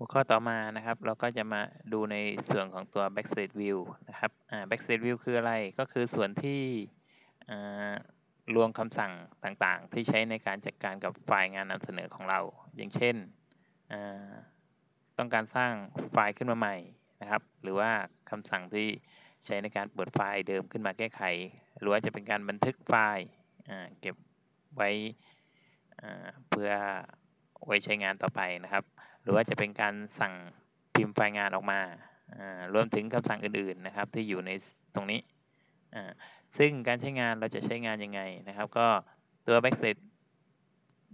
หัวข้อต่อมานะครับ เราก็จะมาดูในส่วนของตัว backstage view นะครับ backstage view คืออะไรก็คือส่วนที่รวมคำสั่งต่างๆ ที่ใช้ในการจัดการกับไฟล์งานนำเสนอของเรา อย่างเช่น ต้องการสร้างไฟล์ขึ้นมาใหม่นะครับ หรือว่าคำสั่งที่ใช้ในการเปิดไฟล์เดิมขึ้นมาแก้ไข หรือว่าจะเป็นการบันทึกไฟล์เก็บไว้เพื่อ ไว้ใช้งานต่อไปนะครับ หรือว่าจะเป็นการสั่งพิมพ์ไฟล์งานออกมารวมถึงคำสั่งอื่นๆนะครับ ที่อยู่ในตรงนี้ซึ่งการใช้งานเราจะใช้งานยังไงนะครับ ก็ตัว backset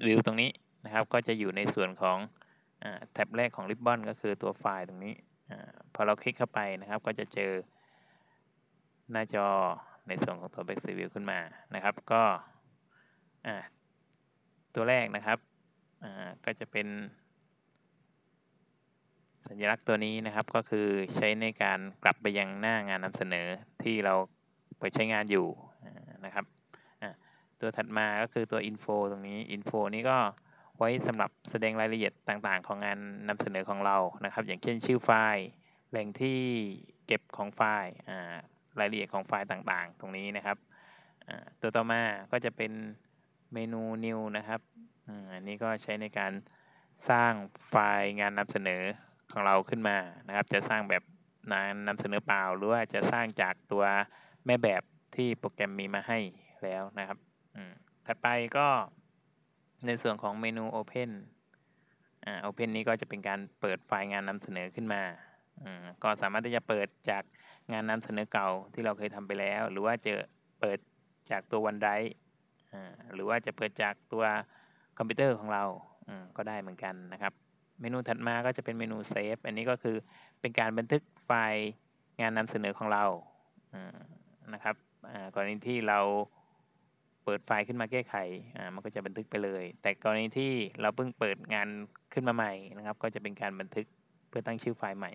view ตรงนี้นะครับ ก็จะอยู่ในส่วนของแท็บแรกของ Ribbon ก็คือตัวไฟล์ตรงนี้อพอเราคลิกเข้าไปนะครับ ก็จะเจอหน้าจอในส่วนของตัว backset view ขึ้นมานะครับ ก็ตัวแรกนะครับ ก็จะเป็น สัญลักษณ์ตัวนี้นะครับก็คือใช้ในการกลับไปยังหน้างานนำเสนอที่เราไปใช้งานอยู่นะครับตัวถัดมาก็คือตัว info ตรงนี้ info นี้ก็ไว้สำหรับแสดงรายละเอียดต่างๆ ของงานนำเสนอของเรานะครับ อย่างเช่นชื่อไฟล์แหล่งที่เก็บของไฟล์รายละเอียดของไฟล์ต่างๆ ตรงนี้นะครับตัวต่อมาก็จะเป็นเมนู new นะครับ อันนี้ก็ใช้ในการสร้างไฟล์งานนำเสนอของเราขึ้นมานะครับ จะสร้างแบบนานำเสนอเปล่า หรือว่าจะสร้างจากตัวแม่แบบที่โปรแกรมมีมาให้แล้วนะครับถัดไปก็ในส่วนของเมนู Open อ่า Open นี้ก็จะเป็นการเปิดไฟล์งานนำเสนอขึ้นมาก็สามารถที่จะเปิดจากงานนำเสนอเก่าที่เราเคยทำไปแล้ว หรือว่าจะเปิดจากตัว OneDrive หรือว่าจะเปิดจากตัว คอมพิวเตอร์ของเราก็ได้เหมือนกันนะครับ เมนูถัดมาก็จะเป็นเมนู save อันนี้ก็คือเป็นการบันทึกไฟล์งานนำเสนอของเรานะครับกรณีที่เราเปิดไฟล์ขึ้นมาแก้ไขมันก็จะบันทึกไปเลย แต่กรณีที่เราเพิ่งเปิดงานขึ้นมาใหม่นะครับ ก็จะเป็นการบันทึกเพื่อตั้งชื่อไฟล์ใหม่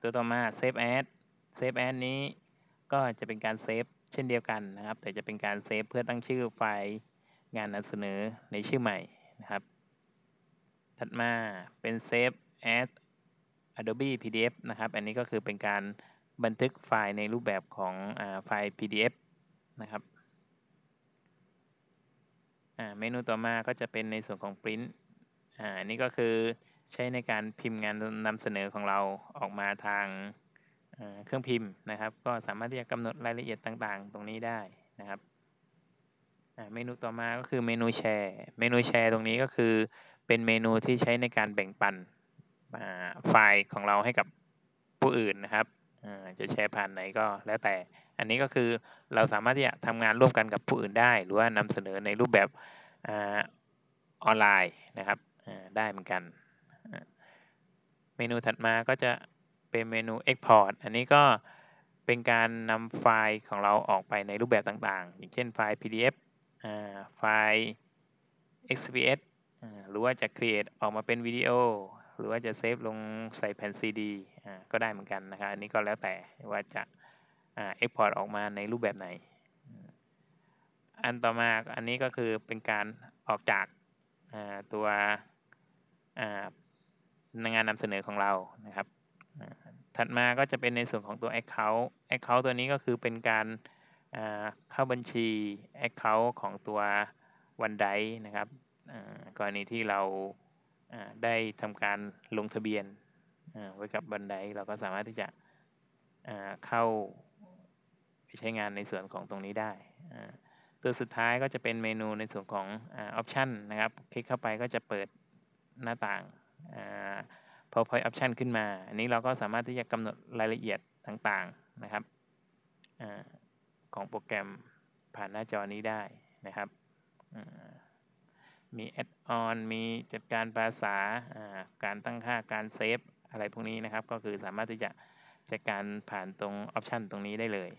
ตัวต่อมา Save As Save As นี้ก็จะเป็นการ save เช่นเดียวกันนะครับ แต่จะเป็นการ save เพื่อตั้งชื่อไฟล์ งานนำเสนอในชื่อใหม่นะครับ ถัดมาเป็น Save as Adobe PDF นะครับ อันนี้ก็คือเป็นการบันทึกไฟล์ในรูปแบบของอไฟล์ PDF นะครับเมนูต่อมาก็จะเป็นในส่วนของ Print อันนี้ก็คือใช้ในการพิมพ์งานนำเสนอของเราออกมาทางเครื่องพิมพ์นะครับ ก็สามารถที่จะกำหนดรายละเอียดต่างๆ ตรงนี้ได้นะครับ เมนูต่อมาก็คือเมนูแชร์ เมนูแชร์ตรงนี้ก็คือเป็นเมนูที่ใช้ในการแบ่งปันไฟล์ของเราให้กับผู้อื่นนะครับจะแชร์ผ่านไหนก็แล้วแต่ อันนี้ก็คือเราสามารถที่จะทำงานร่วมกันกับผู้อื่นได้ หรือว่านำเสนอในรูปแบบออนไลน์นะครับได้เหมือนกัน เมนูถัดมาก็จะเป็นเมนู Export อันนี้ก็เป็นการนำไฟล์ของเราออกไปในรูปแบบต่างๆ อย่างเช่นไฟล์ PDF ไฟล์ XPS หรือว่าจะ create ออกมาเป็นวิดีโอ หรือว่าจะเซฟลงใส่แผ่น CD ก็ได้เหมือนกันนะครับ อันนี้ก็แล้วแต่ว่าจะ export ออกมาในรูปแบบไหน อันต่อมาอันนี้ก็คือเป็นการออกจากตัวงานนำเสนอของเรานะครับ ถัดมาก็จะเป็นในส่วนของตัว Account Account ตัวนี้ก็คือเป็นการ เข้าบัญชี Account ของตัว OneDrive นะครับกรณีที่เราได้ทำการลงทะเบียนไว้กับบันไดเราก็สามารถที่จะเข้าไปใช้งานในส่วนของตรงนี้ได้ ตัวสุดท้ายก็จะเป็นเมนูในส่วนของออปชันนะครับ คลิกเข้าไปก็จะเปิดหน้าต่าง PowerPoint Option ขึ้นมา อันนี้เราก็สามารถที่จะกำหนดรายละเอียดต่างๆนะครับ ของโปรแกรมผ่านหน้าจอนี้ได้นะครับ มี add-on มีจัดการภาษา การตั้งค่า การ save อะไรพวกนี้นะครับ ก็คือสามารถที่จะจัดการผ่านตรง option ตรงนี้ได้เลย